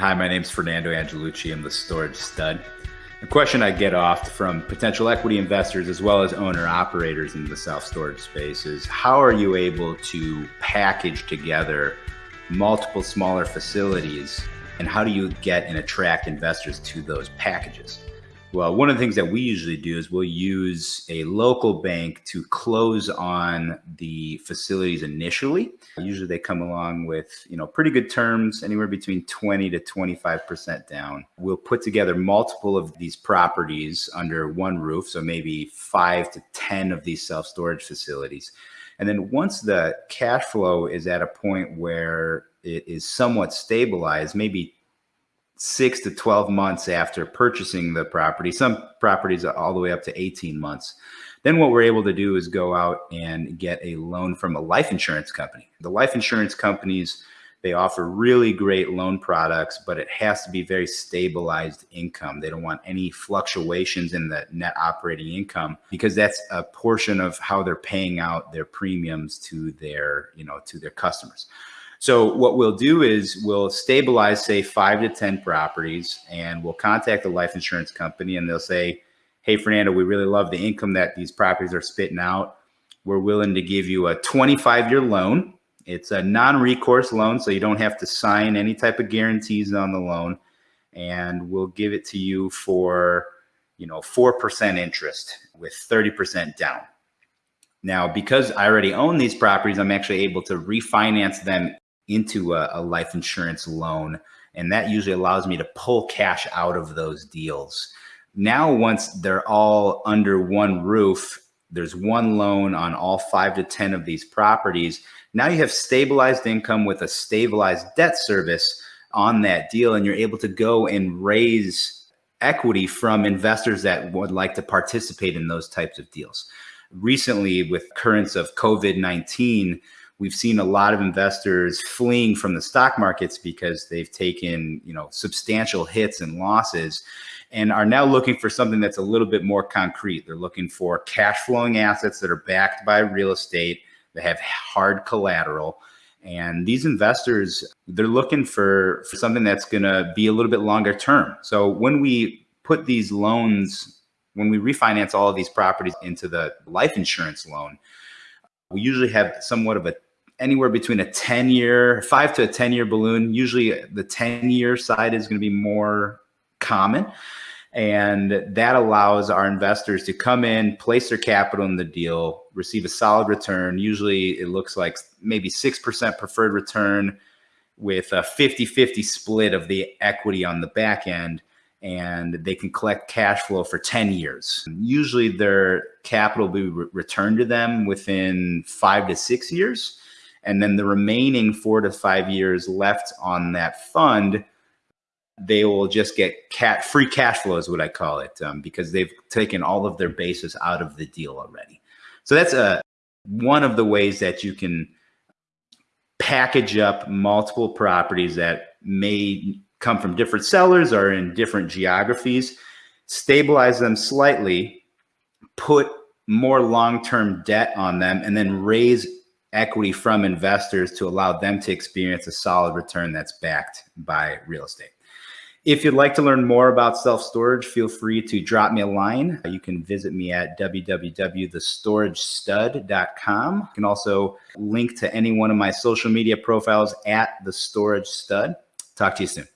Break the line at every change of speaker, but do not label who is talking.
Hi, my name is Fernando Angelucci. I'm the storage stud. The question I get oft from potential equity investors as well as owner operators in the self storage space is how are you able to package together multiple smaller facilities and how do you get and attract investors to those packages? Well, one of the things that we usually do is we'll use a local bank to close on the facilities initially. Usually they come along with, you know, pretty good terms, anywhere between 20 to 25% down. We'll put together multiple of these properties under one roof, so maybe 5 to 10 of these self-storage facilities. And then once the cash flow is at a point where it is somewhat stabilized, maybe six to 12 months after purchasing the property. Some properties all the way up to 18 months. Then what we're able to do is go out and get a loan from a life insurance company. The life insurance companies, they offer really great loan products, but it has to be very stabilized income. They don't want any fluctuations in the net operating income because that's a portion of how they're paying out their premiums to their, you know, to their customers. So what we'll do is we'll stabilize, say, five to 10 properties, and we'll contact the life insurance company and they'll say, hey, Fernando, we really love the income that these properties are spitting out. We're willing to give you a 25 year loan. It's a non recourse loan, so you don't have to sign any type of guarantees on the loan. And we'll give it to you for, you know, 4% interest with 30% down. Now, because I already own these properties, I'm actually able to refinance them into a, a life insurance loan. And that usually allows me to pull cash out of those deals. Now, once they're all under one roof, there's one loan on all five to 10 of these properties. Now you have stabilized income with a stabilized debt service on that deal, and you're able to go and raise equity from investors that would like to participate in those types of deals. Recently, with currents of COVID 19, we've seen a lot of investors fleeing from the stock markets because they've taken you know substantial hits and losses and are now looking for something that's a little bit more concrete. They're looking for cash flowing assets that are backed by real estate that have hard collateral. And these investors they're looking for, for something that's going to be a little bit longer term. So when we put these loans when we refinance all of these properties into the life insurance loan we usually have somewhat of a anywhere between a 10 year, five to a 10 year balloon. Usually the 10 year side is going to be more common. And that allows our investors to come in, place their capital in the deal, receive a solid return. Usually it looks like maybe 6% preferred return with a 50 50 split of the equity on the back end. And they can collect cash flow for 10 years. Usually their capital will be re returned to them within five to six years and then the remaining four to five years left on that fund, they will just get cat free cash flow is what I call it um, because they've taken all of their bases out of the deal already. So that's a uh, one of the ways that you can package up multiple properties that may come from different sellers or in different geographies, stabilize them slightly, put more long-term debt on them, and then raise equity from investors to allow them to experience a solid return that's backed by real estate. If you'd like to learn more about self-storage, feel free to drop me a line. You can visit me at www.thestoragestud.com. You can also link to any one of my social media profiles at The Storage Stud. Talk to you soon.